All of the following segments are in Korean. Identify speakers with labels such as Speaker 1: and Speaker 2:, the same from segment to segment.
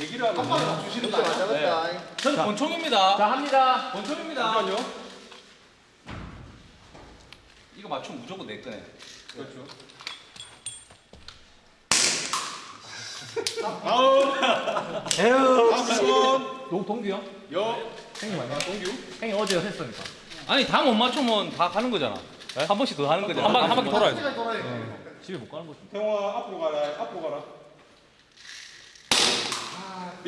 Speaker 1: 얘기를 하면 주시는 거?
Speaker 2: 잡았다.
Speaker 3: 저는 권총입니다.
Speaker 4: 자 합니다.
Speaker 3: 권총입니다.
Speaker 1: 잠깐만요.
Speaker 3: 이거 맞추면 무조건 내 거네.
Speaker 1: 그렇죠. 아우.
Speaker 4: 에휴.
Speaker 1: 다음
Speaker 4: 동 동규요?
Speaker 1: 분. 여.
Speaker 4: 형님 아니야?
Speaker 1: 동규.
Speaker 4: 형님 어제 했으니까.
Speaker 3: 아니 다 못 맞추면 다 가는 거잖아. 한 번씩 더 하는 거잖아.
Speaker 4: 한 바- 한 바퀴 돌아야지.
Speaker 2: 시간 돌아야 돼.
Speaker 4: 네. 집에 못 가는 거지.
Speaker 1: 태용아 앞으로 가라. 앞으로 가라.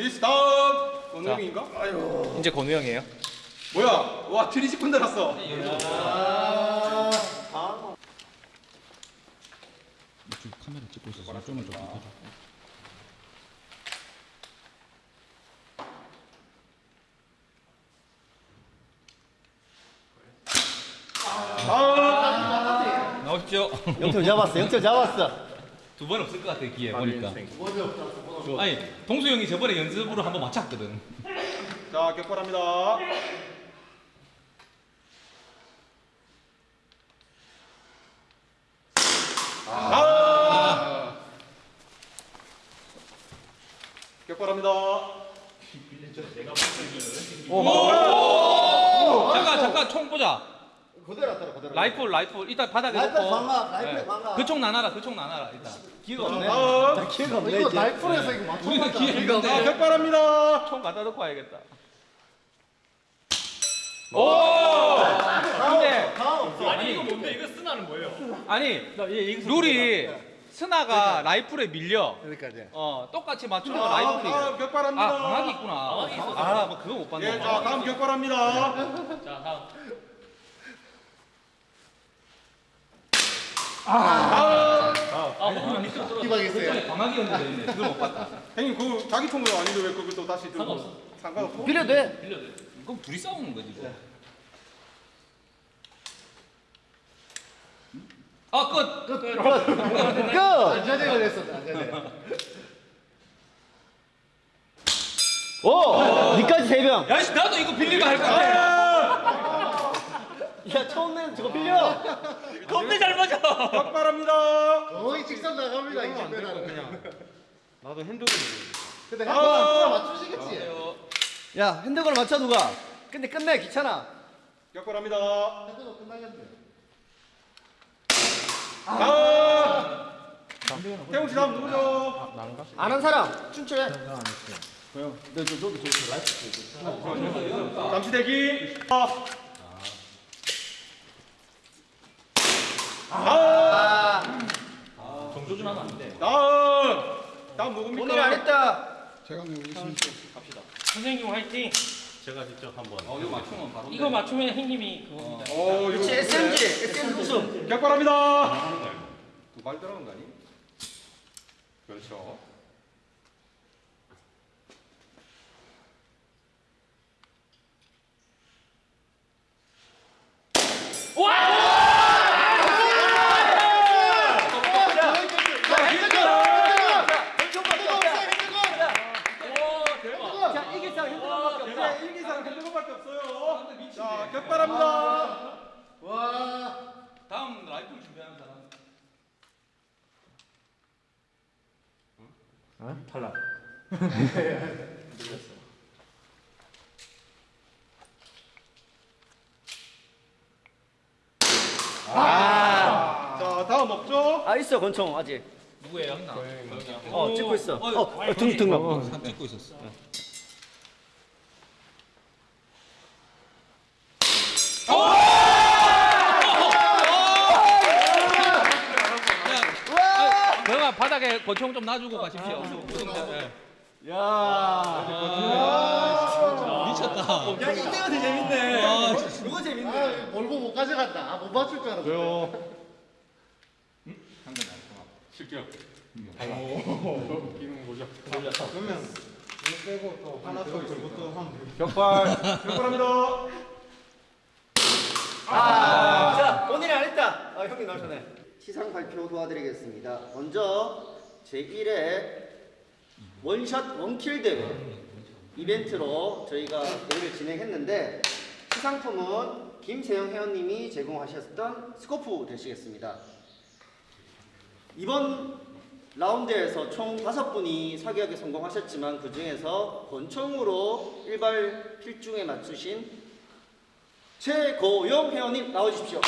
Speaker 1: 비스탑. 건우 형인가? 아유.
Speaker 3: 이제 건우 형이에요.
Speaker 1: 뭐야? 와 트리시 건드렸어.
Speaker 3: 카메라 찍고 있어서 좀만.
Speaker 1: 아.
Speaker 3: 나오십시오.
Speaker 2: 영철 잡았어. 영철 잡았어.
Speaker 3: 두 번 없을 것 같아 기회 보니까. 아니 동수 형이 저번에 연습으로 한번 맞췄거든.
Speaker 1: 자 격발합니다. 아. 격발합니다.
Speaker 3: 잠깐 잠깐 총 보자.
Speaker 2: 그대로 따라 그대로.
Speaker 3: 라이플 라이플 일단 바닥에
Speaker 2: 라이플
Speaker 3: 놓고.
Speaker 2: 방아, 라이플
Speaker 3: 네.
Speaker 2: 방아.
Speaker 3: 그총 나눠라 그총 나눠라 일단.
Speaker 2: 기회가 없네.
Speaker 1: 다음
Speaker 2: 기회가 없네. 이거 날풀에서 이거 맞춰.
Speaker 3: 우리는 기회
Speaker 1: 자
Speaker 3: 있는데
Speaker 1: 격발합니다.
Speaker 3: 총 갖다 놓고 와야겠다. 오! 근데. 아니 이거
Speaker 4: 뭔데 이거 쓰나는 뭐예요?
Speaker 3: 아니 룰이 스나가 라이플에 밀려.
Speaker 2: 여기까지.
Speaker 3: 어 똑같이 맞추면
Speaker 1: 자,
Speaker 3: 라이플이.
Speaker 1: 다음 격발합니다.
Speaker 3: 아 방학이 있구나.
Speaker 4: 방학이 있었어.
Speaker 3: 아, 뭐 그거 못 봤네.
Speaker 1: 예, 자 다음 격발합니다.
Speaker 4: 자 다음.
Speaker 1: 다음.
Speaker 4: 아.
Speaker 2: 희망했어요.
Speaker 3: 방학이었는데. 그걸 못 봤다.
Speaker 1: 형님 그 자기 통로 아닌데 왜 그걸 또 다시 들고?
Speaker 4: 상관없어.
Speaker 1: 상관없어.
Speaker 2: 빌려도 돼.
Speaker 4: 빌려도 돼.
Speaker 3: 그럼 둘이 싸우는 거지. 뭐. 아 끝.
Speaker 2: 끝. 끝. 안전해가 됐어. 안전해. 오! 니까지 세 명.
Speaker 3: 야씨 나도 이거 빌리면 할 건데.
Speaker 2: 야, 처음 내는 저거 빌려.
Speaker 3: 겁내 잘 맞아.
Speaker 1: 격발합니다.
Speaker 2: 거의 직선 나갑니다. 이 정도는 그냥.
Speaker 1: 나도 핸드폰.
Speaker 2: 근데
Speaker 1: 아.
Speaker 2: 한번 맞추시겠지. 야, 핸드걸 맞춰 누가? 근데 끝내 귀찮아.
Speaker 1: 격발합니다.
Speaker 2: 핸드걸 끝나겠네.
Speaker 1: 다음. 태용 씨 다음 누구죠?
Speaker 2: 아는 사람 춘추해. 내가 안 했어. 왜요? 너, 너, 너도 저 라이프
Speaker 1: 잠시 대기. 아. 아.
Speaker 4: 정조준하면 안 돼.
Speaker 1: 다음. 다음 누굽니까?
Speaker 2: 오늘 안 했다.
Speaker 4: 선생님 화이팅. 제가 직접 한번.
Speaker 3: 어 이거 맞추면 바로.
Speaker 4: 이거 맞추면 형님이 그겁니다.
Speaker 1: 어, 이거
Speaker 2: 그렇지 SMG, SM 우승.
Speaker 1: 격발합니다. 두발 들어간 거 아니? 그렇죠.
Speaker 2: 자, 이길 사람 핸드걸밖에 없어.
Speaker 1: 자, 일기 사람 핸드폰밖에 없어요. 자, 격발합니다.
Speaker 2: 와.
Speaker 3: 준비하는 사람.
Speaker 4: 탈락.
Speaker 1: 자, 다음 없죠?
Speaker 2: 아 있어 권총 아직.
Speaker 3: 누구예요?
Speaker 2: 어 찍고 있어. 어, 어 등, 등록.
Speaker 3: 사 찍고 있었어. 그러면 바닥에 권총 좀 놔주고 가십시오. 예.
Speaker 2: 야.
Speaker 3: 미쳤다.
Speaker 2: 야 이때가 더 재밌네.
Speaker 3: 아,
Speaker 2: 이거 재밌네. 몰고 못 가져간다. 아, 못 맞출 줄 알았어.
Speaker 1: 왜요?
Speaker 3: 실격.
Speaker 1: 기능 보죠. 그러면 이거 빼고 또 하나 더 걸고 또 하면 격발. 격발합니다.
Speaker 2: 아, 자, 본인이 안 했다. 아, 형님 나오셨네. 시상 발표 도와드리겠습니다. 먼저 제1회 one shot one kill 대회 이벤트로 저희가 대회를 진행했는데 시상품은 김세영 회원님이 제공하셨던 스코프 되시겠습니다. 이번 라운드에서 총 다섯 분이 사기하게 성공하셨지만 그 중에서 권총으로 일발 필중에 맞추신 최고영 회원님 나와주십시오.